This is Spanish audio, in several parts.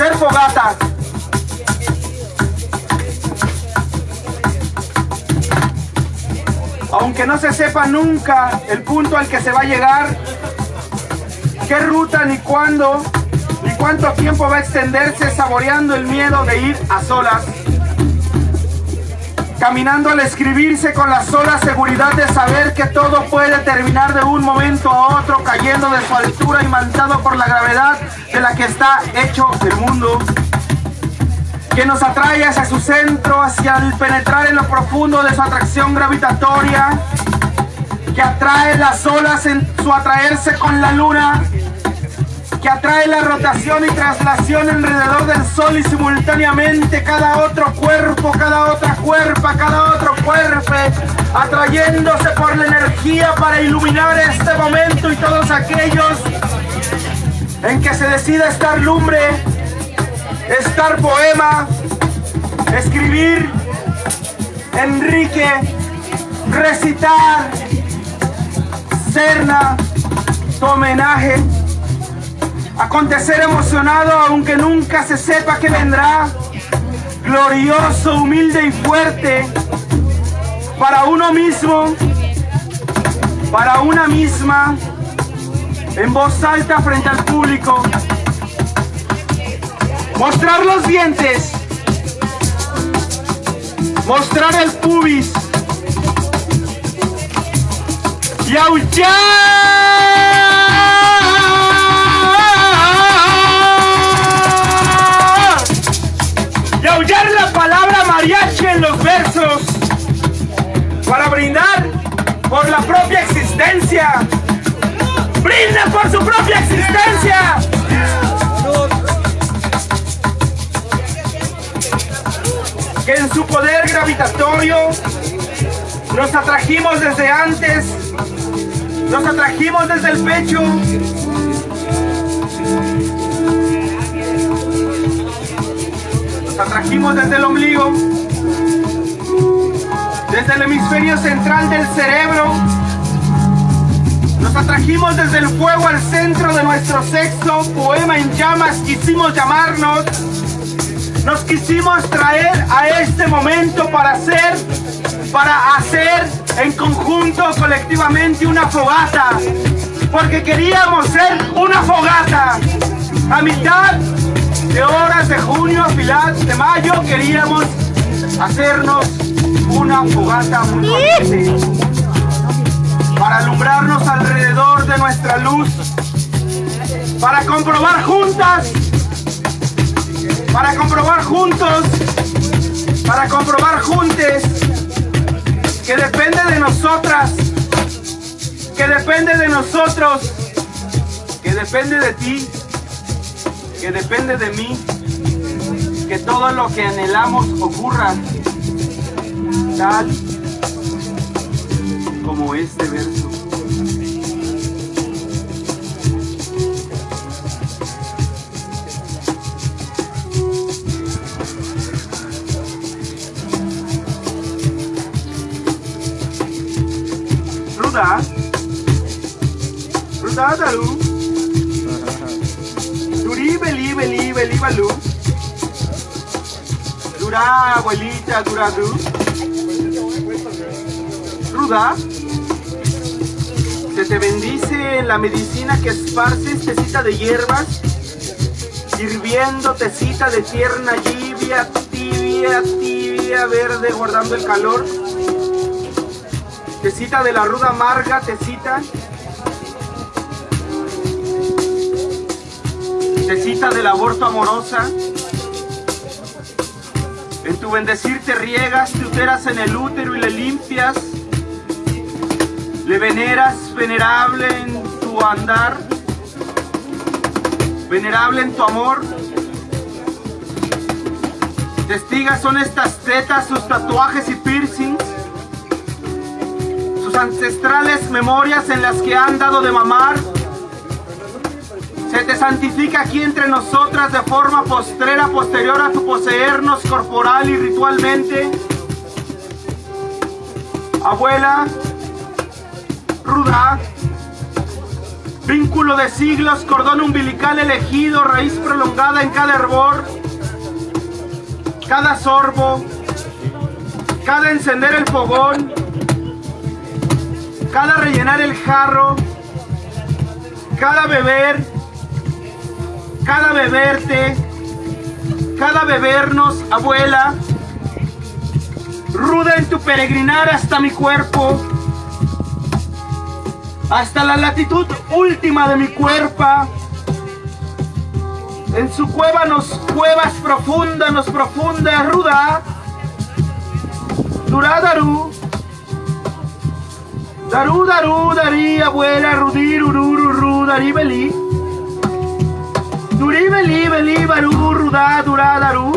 hacer fogatas. Aunque no se sepa nunca el punto al que se va a llegar, qué ruta ni cuándo, ni cuánto tiempo va a extenderse saboreando el miedo de ir a solas. Caminando al escribirse con la sola seguridad de saber que todo puede terminar de un momento a otro cayendo de su altura y mantado por la gravedad de la que está hecho el mundo. Que nos atrae hacia su centro, hacia el penetrar en lo profundo de su atracción gravitatoria, que atrae las olas en su atraerse con la luna, que atrae la rotación y traslación alrededor del sol y simultáneamente cada otro cuerpo, cada otra cuerpa, cada otro cuerpo, atrayéndose por la energía para iluminar este momento y todos aquellos en que se decida estar lumbre, estar poema, escribir, Enrique, recitar, Serna, homenaje, acontecer emocionado aunque nunca se sepa que vendrá, glorioso, humilde y fuerte, para uno mismo, para una misma, en voz alta frente al público, mostrar los dientes, mostrar el pubis. Y aullar. Brindar por la propia existencia. ¡Brinda por su propia existencia! que en su poder gravitatorio nos atrajimos desde antes, nos atrajimos desde el pecho, nos atrajimos desde el ombligo, desde el hemisferio central del cerebro, nos atrajimos desde el fuego al centro de nuestro sexo, poema en llamas quisimos llamarnos, nos quisimos traer a este momento para hacer, para hacer en conjunto, colectivamente, una fogata. Porque queríamos ser una fogata. A mitad de horas de junio, a final de mayo, queríamos hacernos una fogata mutuamente. Para alumbrarnos alrededor de nuestra luz. Para comprobar juntas para comprobar juntos, para comprobar juntes que depende de nosotras, que depende de nosotros, que depende de ti, que depende de mí, que todo lo que anhelamos ocurra tal como este verso. Ruda. Ruda daru. Duri beli beli beli balu. Dura abuelita dura Se te bendice en la medicina que esparces tecita de hierbas. Hirviendo tecita de tierna lluvia, tibia, tibia, verde, guardando el calor tecita de la ruda amarga, tecita. Tecita del aborto amorosa. En tu bendecir te riegas, te uteras en el útero y le limpias. Le veneras, venerable en tu andar. Venerable en tu amor. Testigas son estas tetas, sus tatuajes y piercings ancestrales memorias en las que han dado de mamar. Se te santifica aquí entre nosotras de forma postrera, posterior a tu poseernos corporal y ritualmente. Abuela, ruda, Vínculo de siglos, cordón umbilical elegido, raíz prolongada en cada hervor, cada sorbo, cada encender el fogón, cada rellenar el jarro, cada beber, cada beberte, cada bebernos, abuela, ruda en tu peregrinar hasta mi cuerpo, hasta la latitud última de mi cuerpo. En su cueva nos cuevas profunda, nos profunda, ruda. Duradaru. Daru, daru, darí, abuela, rudir, ururu, darí, belí. Durí, belí, belí, barú, rudá, durá, daru.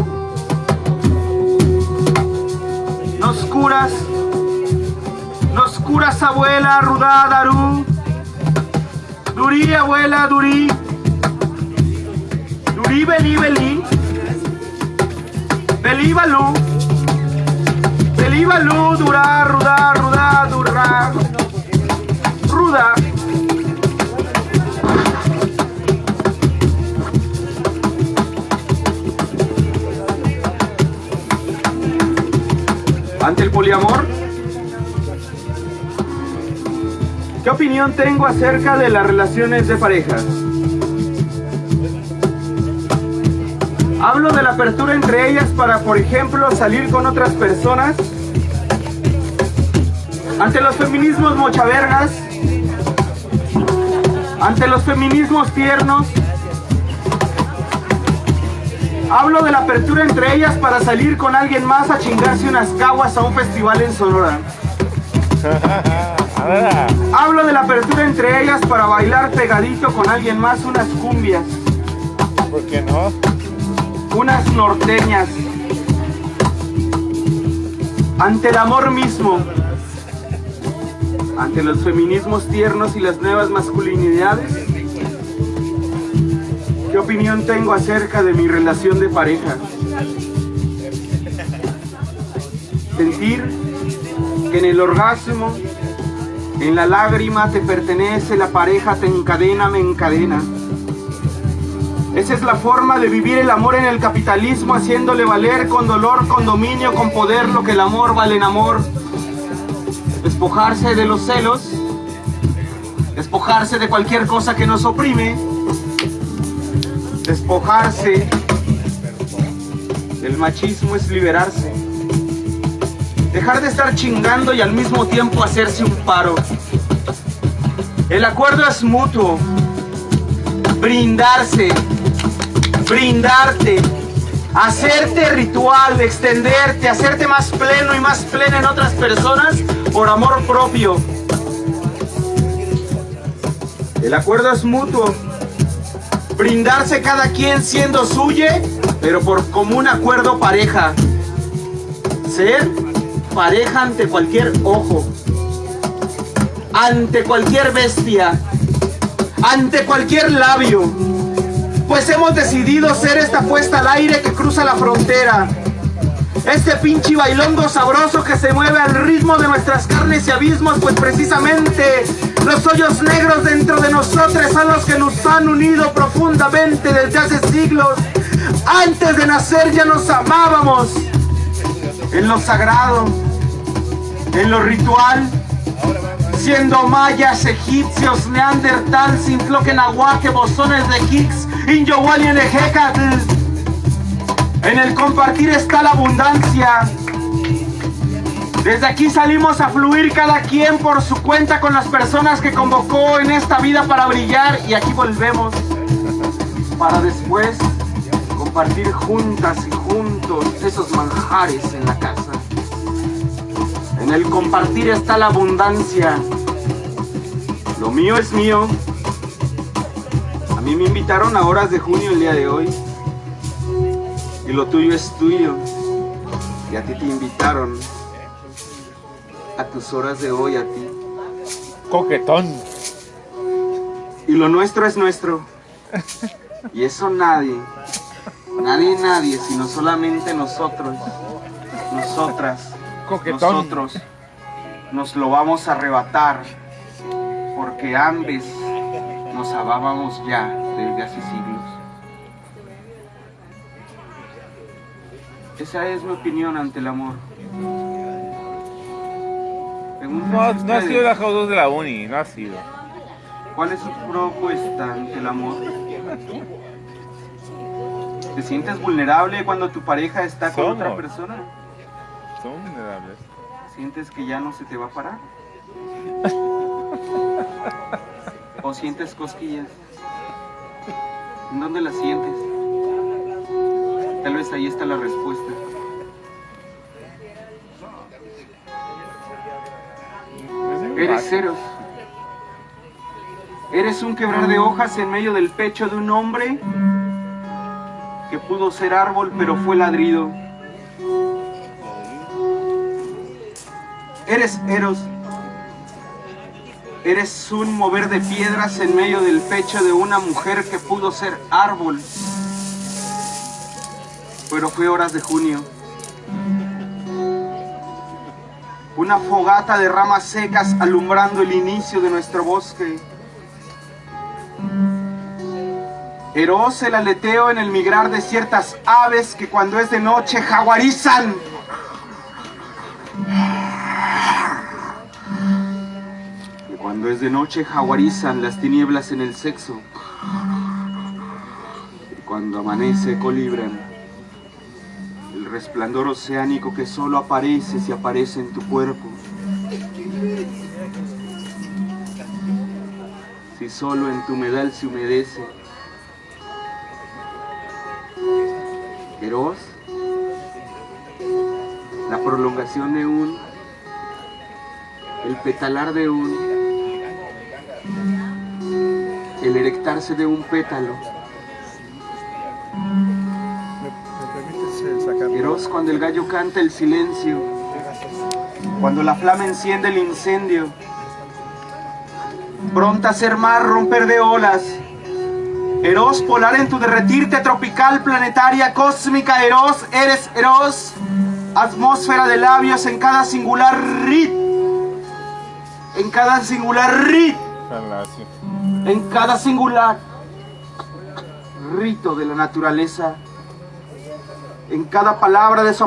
Nos curas, curas, abuela, rudá, daru. Durí, abuela, durí. Durí, belí, belí. Belí, balú. Belí, balú, durá, rudá, rudá, durá. Ruda. Ante el poliamor, ¿qué opinión tengo acerca de las relaciones de pareja? Hablo de la apertura entre ellas para, por ejemplo, salir con otras personas. Ante los feminismos mochavergas, ante los feminismos tiernos, hablo de la apertura entre ellas para salir con alguien más a chingarse unas caguas a un festival en Sonora. Hablo de la apertura entre ellas para bailar pegadito con alguien más unas cumbias. ¿Por qué no? unas norteñas. Ante el amor mismo, ante los feminismos tiernos y las nuevas masculinidades, ¿qué opinión tengo acerca de mi relación de pareja? Sentir que en el orgasmo, en la lágrima te pertenece, la pareja te encadena, me encadena. Esa es la forma de vivir el amor en el capitalismo, haciéndole valer con dolor, con dominio, con poder lo que el amor vale en amor. Despojarse de los celos, despojarse de cualquier cosa que nos oprime, despojarse del machismo es liberarse. Dejar de estar chingando y al mismo tiempo hacerse un paro. El acuerdo es mutuo. Brindarse, brindarte, hacerte ritual, extenderte, hacerte más pleno y más plena en otras personas por amor propio. El acuerdo es mutuo. Brindarse cada quien siendo suyo, pero por común acuerdo pareja. Ser pareja ante cualquier ojo, ante cualquier bestia, ante cualquier labio, pues hemos decidido ser esta puesta al aire que cruza la frontera. Este pinche bailongo sabroso que se mueve al ritmo de nuestras carnes y abismos, pues precisamente los hoyos negros dentro de nosotros son los que nos han unido profundamente desde hace siglos. Antes de nacer ya nos amábamos en lo sagrado, en lo ritual, siendo mayas, egipcios, neandertal, nahuaque, bosones de Higgs, Injowali en En el compartir está la abundancia. Desde aquí salimos a fluir cada quien por su cuenta con las personas que convocó en esta vida para brillar y aquí volvemos para después compartir juntas y juntos esos manjares en la casa. En el compartir está la abundancia. Lo mío es mío. A mí me invitaron a horas de junio el día de hoy. Y lo tuyo es tuyo. Y a ti te invitaron a tus horas de hoy a ti. Coquetón. Y lo nuestro es nuestro. Y eso nadie, nadie, nadie, sino solamente nosotros, nosotras, Coquetón. nosotros, nos lo vamos a arrebatar. Porque ambes nos amábamos ya desde hace siglos. Esa es mi opinión ante el amor. No, no ha sido la J2 de la uni, no ha sido. ¿Cuál es su propuesta ante el amor? ¿Te sientes vulnerable cuando tu pareja está con otra persona? Son vulnerables. ¿Sientes que ya no se te va a parar? ¿O sientes cosquillas? ¿En dónde las sientes? Tal vez ahí está la respuesta. Eres ceros. Eres un quebrar de hojas en medio del pecho de un hombre que pudo ser árbol pero fue ladrido. Eres Eros. Eres un mover de piedras en medio del pecho de una mujer que pudo ser árbol. Pero fue horas de junio. Una fogata de ramas secas alumbrando el inicio de nuestro bosque. Eros el aleteo en el migrar de ciertas aves que cuando es de noche jaguarizan. Cuando es de noche jaguarizan las tinieblas en el sexo. Cuando amanece colibran el resplandor oceánico que solo aparece si aparece en tu cuerpo. Si solo en tu humedal se humedece. Eros, la prolongación de un el petalar de un, el erectarse de un pétalo. Eros cuando el gallo canta el silencio, cuando la flama enciende el incendio, pronta a ser mar, romper de olas. Eros polar en tu derretirte tropical, planetaria, cósmica, Eros, eres Eros, atmósfera de labios en cada singular rit en cada singular rit. En cada singular rito de la naturaleza, en cada palabra de su